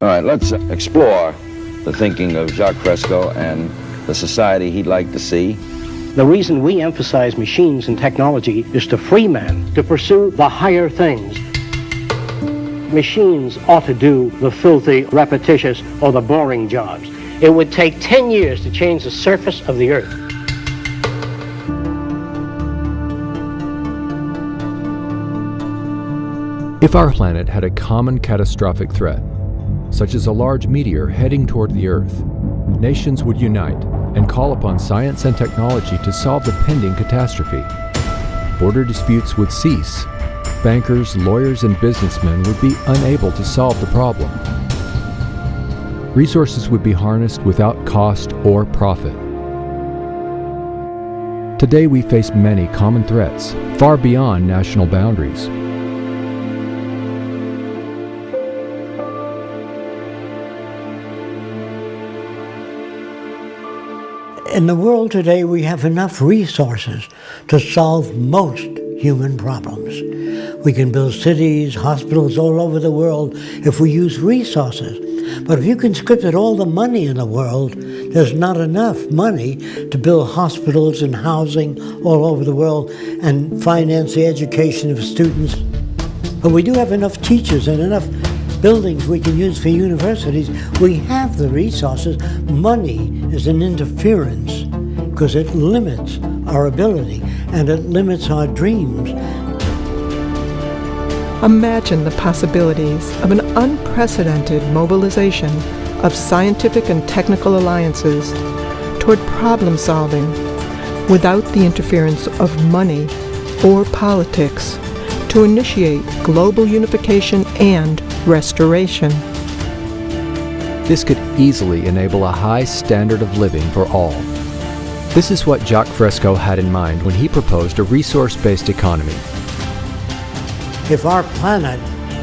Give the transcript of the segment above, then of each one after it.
All right, let's explore the thinking of Jacques Fresco and the society he'd like to see. The reason we emphasize machines and technology is to free man to pursue the higher things. Machines ought to do the filthy, repetitious, or the boring jobs. It would take 10 years to change the surface of the earth. If our planet had a common catastrophic threat, such as a large meteor heading toward the Earth, nations would unite and call upon science and technology to solve the pending catastrophe. Border disputes would cease. Bankers, lawyers, and businessmen would be unable to solve the problem. Resources would be harnessed without cost or profit. Today we face many common threats, far beyond national boundaries. In the world today, we have enough resources to solve most human problems. We can build cities, hospitals all over the world if we use resources. But if you conscripted all the money in the world, there's not enough money to build hospitals and housing all over the world and finance the education of students. But we do have enough teachers and enough buildings we can use for universities. We have the resources. Money is an interference because it limits our ability and it limits our dreams. Imagine the possibilities of an unprecedented mobilization of scientific and technical alliances toward problem solving without the interference of money or politics to initiate global unification and restoration. This could easily enable a high standard of living for all. This is what Jacques Fresco had in mind when he proposed a resource-based economy. If our planet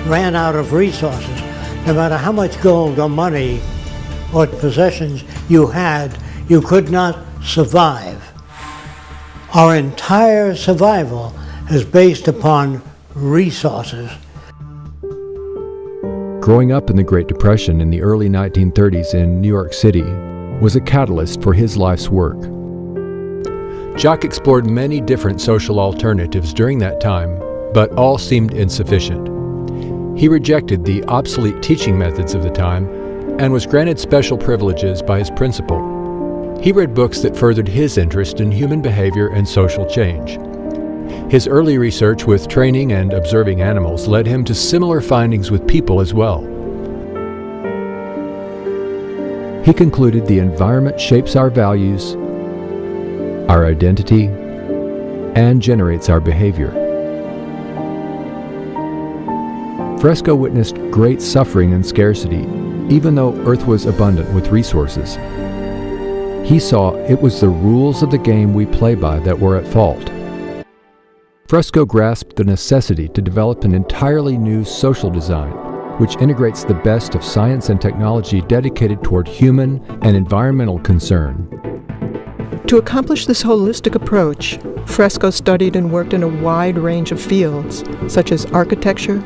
ran out of resources, no matter how much gold or money or possessions you had, you could not survive. Our entire survival is based upon resources. Growing up in the Great Depression in the early 1930s in New York City was a catalyst for his life's work. Jacques explored many different social alternatives during that time, but all seemed insufficient. He rejected the obsolete teaching methods of the time and was granted special privileges by his principal. He read books that furthered his interest in human behavior and social change. His early research with training and observing animals led him to similar findings with people as well. He concluded the environment shapes our values, our identity, and generates our behavior. Fresco witnessed great suffering and scarcity, even though Earth was abundant with resources. He saw it was the rules of the game we play by that were at fault. Fresco grasped the necessity to develop an entirely new social design, which integrates the best of science and technology dedicated toward human and environmental concern. To accomplish this holistic approach, Fresco studied and worked in a wide range of fields, such as architecture,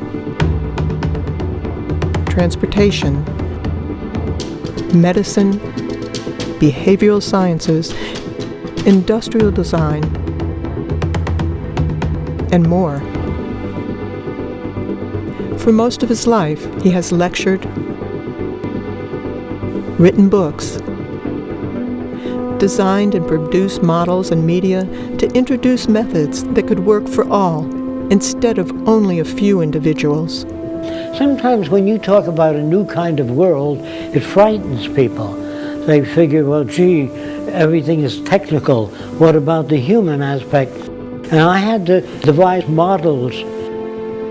transportation, medicine, behavioral sciences, industrial design, and more. For most of his life, he has lectured, written books, designed and produced models and media to introduce methods that could work for all instead of only a few individuals. Sometimes when you talk about a new kind of world, it frightens people. They figure, well, gee, everything is technical. What about the human aspect? And I had to devise models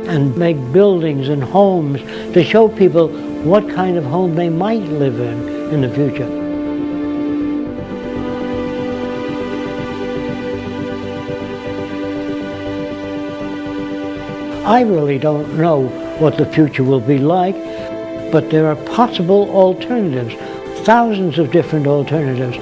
and make buildings and homes to show people what kind of home they might live in in the future. I really don't know what the future will be like, but there are possible alternatives, thousands of different alternatives.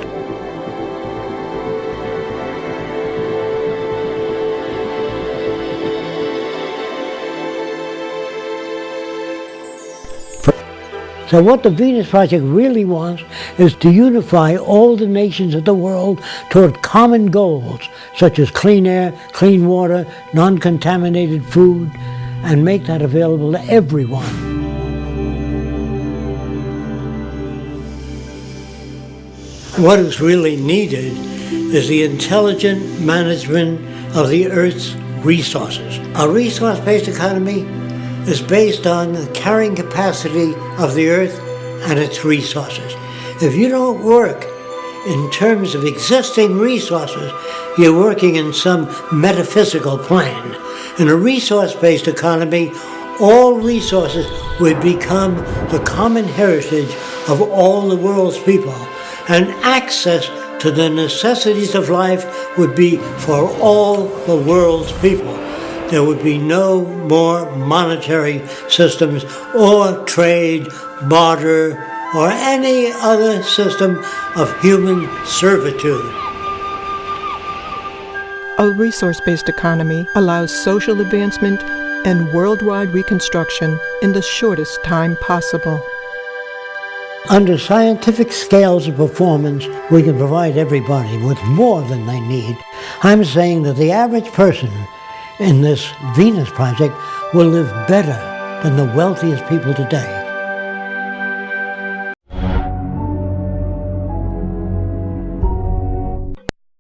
So what the Venus Project really wants is to unify all the nations of the world toward common goals, such as clean air, clean water, non-contaminated food, and make that available to everyone. What is really needed is the intelligent management of the Earth's resources. A resource-based economy is based on the carrying capacity of the Earth and its resources. If you don't work in terms of existing resources, you're working in some metaphysical plane. In a resource-based economy, all resources would become the common heritage of all the world's people and access to the necessities of life would be for all the world's people. There would be no more monetary systems or trade, barter, or any other system of human servitude. A resource based economy allows social advancement and worldwide reconstruction in the shortest time possible. Under scientific scales of performance, we can provide everybody with more than they need. I'm saying that the average person in this Venus project will live better than the wealthiest people today.